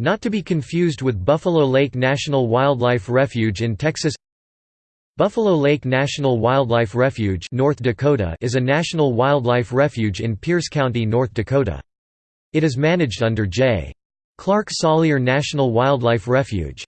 Not to be confused with Buffalo Lake National Wildlife Refuge in Texas Buffalo Lake National Wildlife Refuge North Dakota is a national wildlife refuge in Pierce County, North Dakota. It is managed under J. Clark Salyer National Wildlife Refuge.